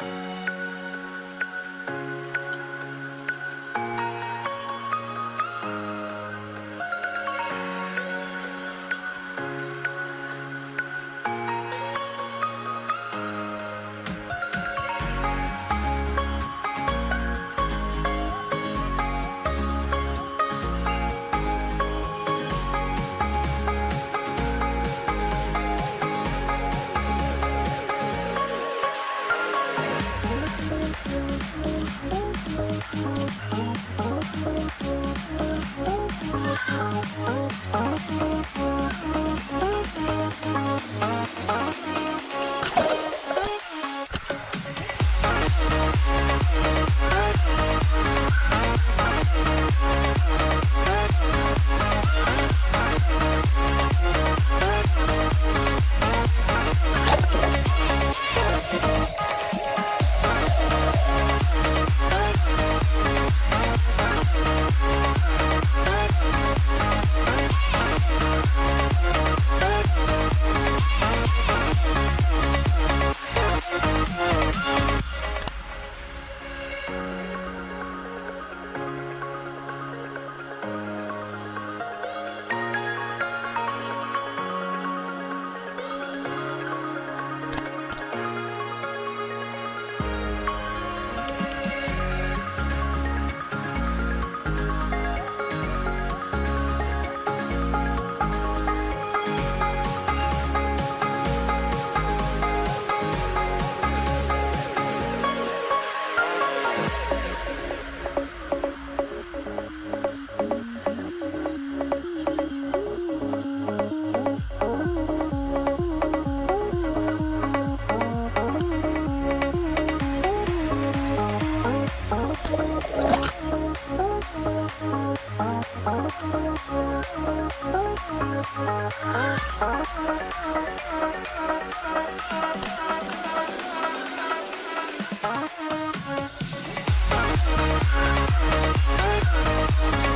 you Thank you. We'll be right back.